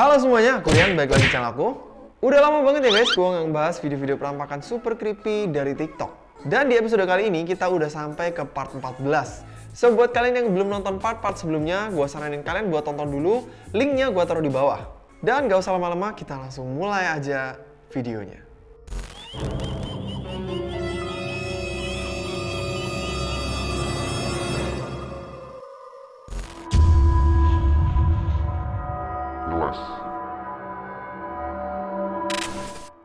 Halo semuanya, aku Rian, balik lagi channel aku. Udah lama banget ya guys, gue nggak bahas video-video penampakan super creepy dari TikTok. Dan di episode kali ini, kita udah sampai ke part 14 So, buat kalian yang belum nonton part-part sebelumnya, gue saranin kalian buat tonton dulu. Linknya gue taruh di bawah. Dan gak usah lama-lama, kita langsung mulai aja videonya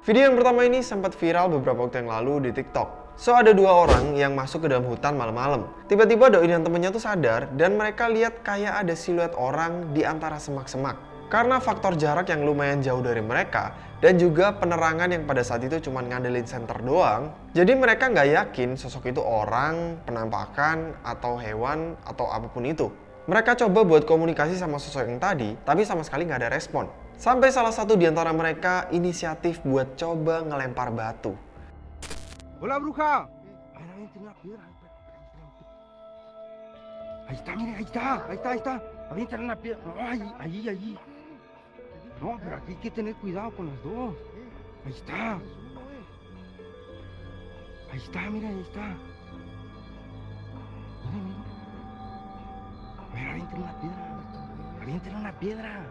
Video yang pertama ini sempat viral beberapa waktu yang lalu di TikTok. So, ada dua orang yang masuk ke dalam hutan malam-malam. Tiba-tiba Doi dan temennya tuh sadar dan mereka lihat kayak ada siluet orang di antara semak-semak. Karena faktor jarak yang lumayan jauh dari mereka dan juga penerangan yang pada saat itu cuma ngandelin center doang, jadi mereka nggak yakin sosok itu orang, penampakan, atau hewan, atau apa pun itu. Mereka coba buat komunikasi sama sosok yang tadi, tapi sama sekali nggak ada respon. Sampai salah satu di antara mereka inisiatif buat coba ngelempar batu. Hola bruja. Está, está, está, está. Piedra. No, pero hay que tener cuidado con dos. Está. Ahí está, mira, ahí está. Avienten una piedra. Avienten una piedra.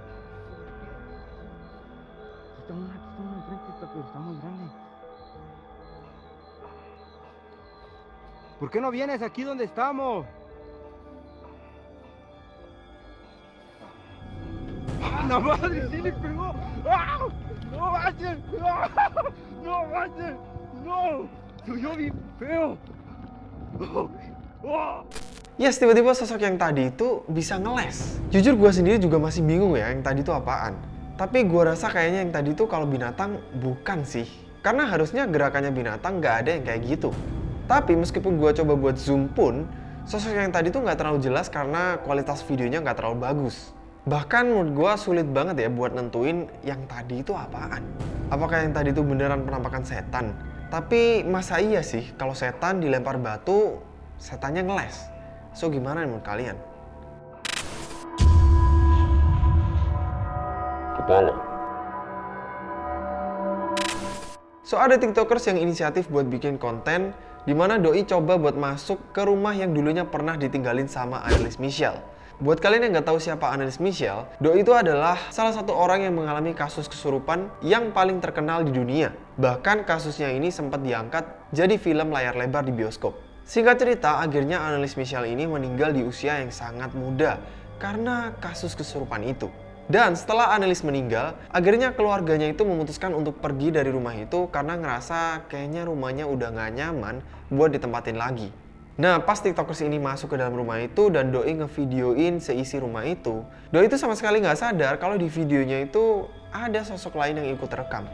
está una, aquí está una enfrente, pero está muy grande. ¿Por qué no vienes aquí donde estamos? ¡Ah, la madre! ¡Sí le pegó! ¡Ah! ¡No manches! ¡Ah! ¡No manches! ¡No! ¡Soy bien feo! ¡Oh! Yes, tiba-tiba sosok yang tadi itu bisa ngeles. Jujur gue sendiri juga masih bingung ya yang tadi itu apaan. Tapi gue rasa kayaknya yang tadi tuh kalau binatang bukan sih. Karena harusnya gerakannya binatang nggak ada yang kayak gitu. Tapi meskipun gue coba buat zoom pun, sosok yang tadi tuh nggak terlalu jelas karena kualitas videonya nggak terlalu bagus. Bahkan menurut gue sulit banget ya buat nentuin yang tadi itu apaan. Apakah yang tadi itu beneran penampakan setan? Tapi masa iya sih kalau setan dilempar batu, setannya ngeles? So gimana menurut kalian? kepala. So ada tiktokers yang inisiatif buat bikin konten di mana Doi coba buat masuk ke rumah yang dulunya pernah ditinggalin sama Annelies Michelle. Buat kalian yang nggak tahu siapa Annelies Michelle, Doi itu adalah salah satu orang yang mengalami kasus kesurupan yang paling terkenal di dunia. Bahkan kasusnya ini sempat diangkat jadi film layar lebar di bioskop. Singkat cerita, akhirnya Annelies Michelle ini meninggal di usia yang sangat muda karena kasus kesurupan itu. Dan setelah Annelies meninggal, akhirnya keluarganya itu memutuskan untuk pergi dari rumah itu karena ngerasa kayaknya rumahnya udah gak nyaman buat ditempatin lagi. Nah, pas tiktokers ini masuk ke dalam rumah itu dan Doi ngevideoin seisi rumah itu, Doi itu sama sekali nggak sadar kalau di videonya itu ada sosok lain yang ikut rekam.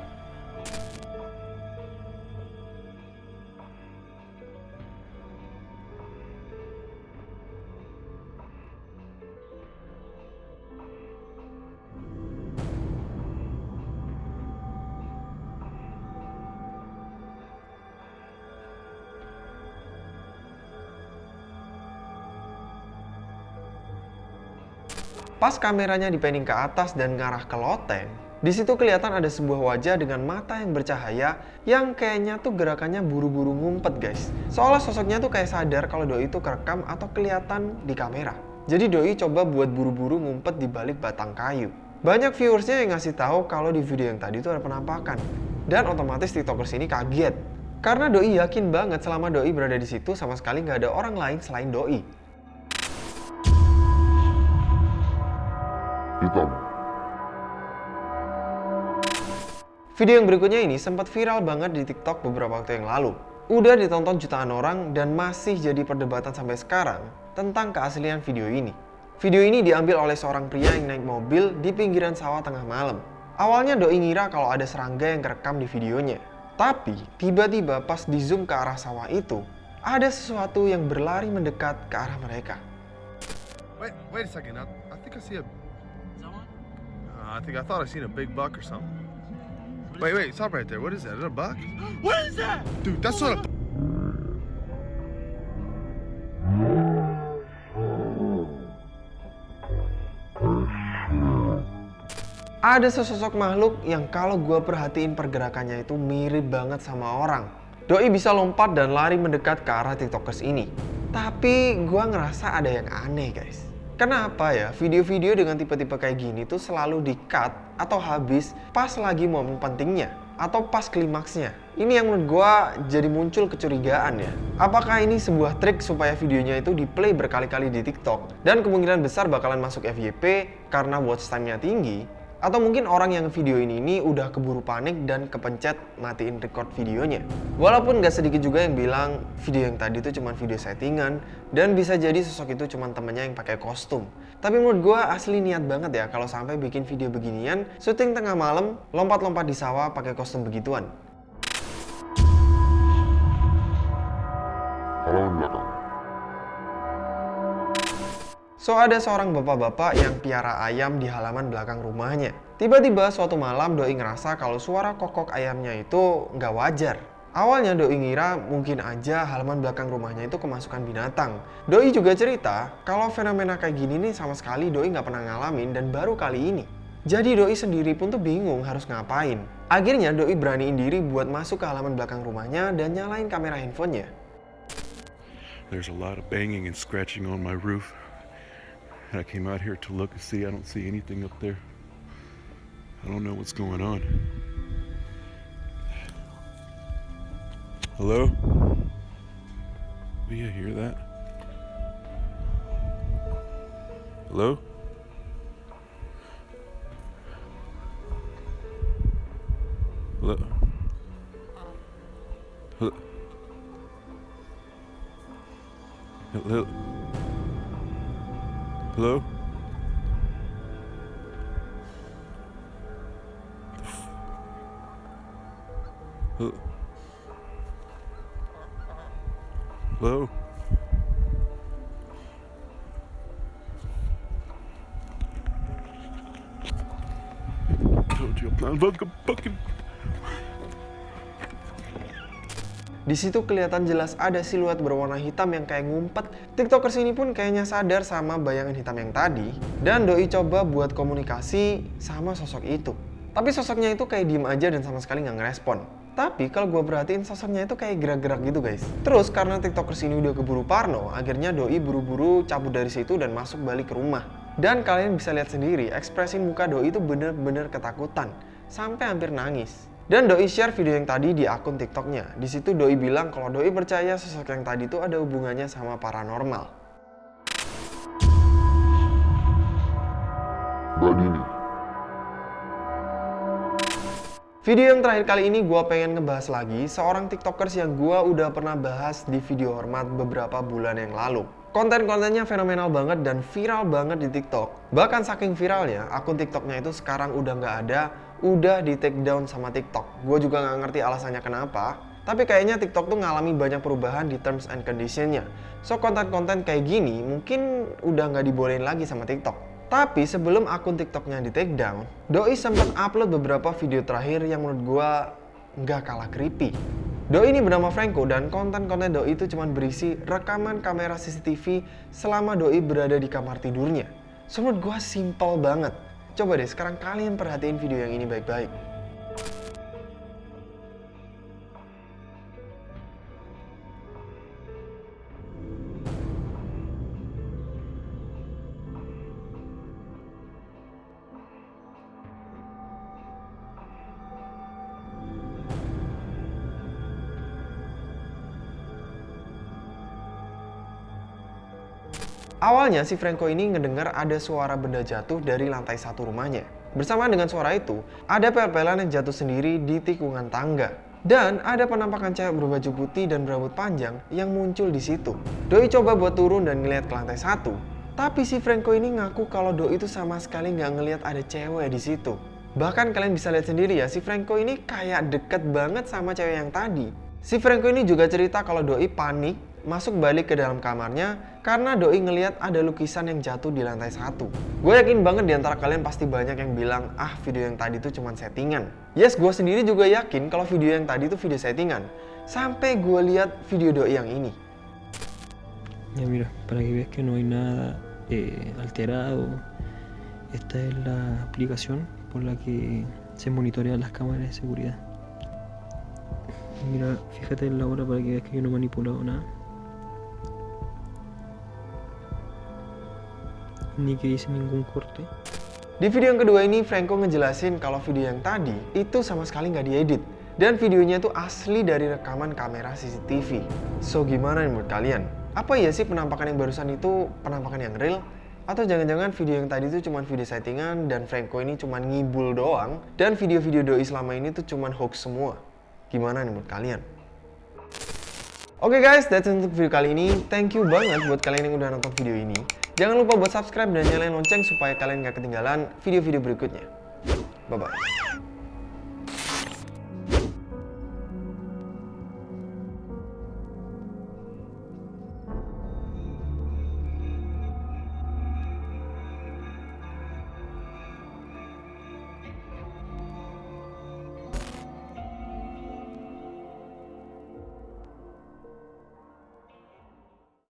Pas kameranya dipending ke atas dan ngarah ke loteng, di situ kelihatan ada sebuah wajah dengan mata yang bercahaya yang kayaknya tuh gerakannya buru-buru ngumpet guys. Soalnya sosoknya tuh kayak sadar kalau Doi itu kerekam atau kelihatan di kamera. Jadi Doi coba buat buru-buru ngumpet di balik batang kayu. Banyak viewersnya yang ngasih tahu kalau di video yang tadi itu ada penampakan. Dan otomatis tiktokers ini kaget. Karena Doi yakin banget selama Doi berada di situ sama sekali nggak ada orang lain selain Doi. Hitam. Video yang berikutnya ini sempat viral banget di TikTok beberapa waktu yang lalu. Udah ditonton jutaan orang dan masih jadi perdebatan sampai sekarang tentang keaslian video ini. Video ini diambil oleh seorang pria yang naik mobil di pinggiran sawah tengah malam. Awalnya Doi ngira kalau ada serangga yang kerekam di videonya. Tapi tiba-tiba pas di zoom ke arah sawah itu, ada sesuatu yang berlari mendekat ke arah mereka. Wait, wait a second. I, I think I see a I think I thought I seen a big buck or something. Wait, wait, stop right there. What is that? Is that a buck? What is that? Dude, that's not a. ada sesosok makhluk yang kalau gue perhatiin pergerakannya itu mirip banget sama orang. Doi bisa lompat dan lari mendekat ke arah tiktokers ini. Tapi gue ngerasa ada yang aneh guys. Kenapa ya video-video dengan tipe-tipe kayak gini tuh selalu di-cut atau habis pas lagi momen pentingnya atau pas klimaksnya? Ini yang menurut gue jadi muncul kecurigaan ya. Apakah ini sebuah trik supaya videonya itu di play berkali-kali di TikTok dan kemungkinan besar bakalan masuk FYP karena watch time-nya tinggi atau mungkin orang yang video ini ini udah keburu panik dan kepencet matiin record videonya. Walaupun gak sedikit juga yang bilang video yang tadi itu cuma video settingan dan bisa jadi sosok itu cuma temennya yang pakai kostum. Tapi menurut gue asli niat banget ya kalau sampai bikin video beginian, syuting tengah malam, lompat-lompat di sawah pakai kostum begituan. belakang. So ada seorang bapak-bapak yang piara ayam di halaman belakang rumahnya. Tiba-tiba suatu malam Doi ngerasa kalau suara kokok ayamnya itu nggak wajar. Awalnya Doi ngira mungkin aja halaman belakang rumahnya itu kemasukan binatang. Doi juga cerita kalau fenomena kayak gini nih sama sekali Doi nggak pernah ngalamin dan baru kali ini. Jadi Doi sendiri pun tuh bingung harus ngapain. Akhirnya Doi beraniin diri buat masuk ke halaman belakang rumahnya dan nyalain kamera handphonenya. There's a lot of banging and scratching on my roof. And I came out here to look and see. I don't see anything up there. I don't know what's going on. Hello? Do you hear that? Hello? Hello? Hello? Hello? Hello? Hello? Told you I'm not fucking. Di situ kelihatan jelas ada siluet berwarna hitam yang kayak ngumpet. Tiktokers ini pun kayaknya sadar sama bayangan hitam yang tadi. Dan Doi coba buat komunikasi sama sosok itu. Tapi sosoknya itu kayak diem aja dan sama sekali nggak ngerespon. Tapi kalau gue perhatiin sosoknya itu kayak gerak-gerak gitu guys. Terus karena tiktokers ini udah keburu parno, akhirnya Doi buru-buru cabut dari situ dan masuk balik ke rumah. Dan kalian bisa lihat sendiri, ekspresi muka Doi itu bener-bener ketakutan. Sampai hampir nangis. Dan Doi share video yang tadi di akun TikToknya. Di situ Doi bilang kalau Doi percaya sosok yang tadi itu ada hubungannya sama paranormal. Badini. Video yang terakhir kali ini gue pengen ngebahas lagi seorang tiktokers yang gue udah pernah bahas di video hormat beberapa bulan yang lalu. Konten-kontennya fenomenal banget dan viral banget di tiktok. Bahkan saking viralnya, akun tiktoknya itu sekarang udah nggak ada, udah di take down sama tiktok. Gue juga nggak ngerti alasannya kenapa, tapi kayaknya TikTok tuh ngalami banyak perubahan di terms and conditionnya. So konten-konten kayak gini mungkin udah nggak dibolehin lagi sama TikTok. Tapi sebelum akun TikToknya di take down, Doi sempat upload beberapa video terakhir yang menurut gua nggak kalah creepy. Doi ini bernama Franco dan konten-konten Doi itu cuma berisi rekaman kamera CCTV selama Doi berada di kamar tidurnya. So menurut gua simple banget. Coba deh sekarang kalian perhatiin video yang ini baik-baik. Awalnya si Franco ini ngedengar ada suara benda jatuh dari lantai satu rumahnya. Bersamaan dengan suara itu, ada pel-pelan yang jatuh sendiri di tikungan tangga. Dan ada penampakan cewek berbaju putih dan berambut panjang yang muncul di situ. Doi coba buat turun dan ngeliat ke lantai satu. Tapi si Franco ini ngaku kalau Doi itu sama sekali nggak ngeliat ada cewek di situ. Bahkan kalian bisa lihat sendiri ya, si Franco ini kayak deket banget sama cewek yang tadi. Si Franco ini juga cerita kalau Doi panik masuk balik ke dalam kamarnya karena Doi ngeliat ada lukisan yang jatuh di lantai satu. Gue yakin banget di antara kalian pasti banyak yang bilang, ah video yang tadi tuh cuma settingan. Yes, gue sendiri juga yakin kalau video yang tadi itu video settingan. Sampai gue lihat video Doi yang ini. Ya mira, para que veas que no hay nada eh, alterado, esta es la aplicación por la que se monitorean las cámaras de seguridad. Mira, fíjate en la hora para que veas que yo no he manipulado nada. Ni que hice ningún corte. Di video yang kedua ini, Franco ngejelasin kalau video yang tadi itu sama sekali nggak diedit. Dan videonya itu asli dari rekaman kamera CCTV. So, gimana nih menurut kalian? Apa ya sih penampakan yang barusan itu penampakan yang real? Atau jangan-jangan video yang tadi itu cuma video settingan dan Franco ini cuma ngibul doang dan video-video doi selama ini tuh cuma hoax semua. Gimana nih menurut kalian? Oke guys, that's it untuk video kali ini. Thank you banget buat kalian yang udah nonton video ini. Jangan lupa buat subscribe dan nyalain lonceng supaya kalian gak ketinggalan video-video berikutnya. Bye-bye.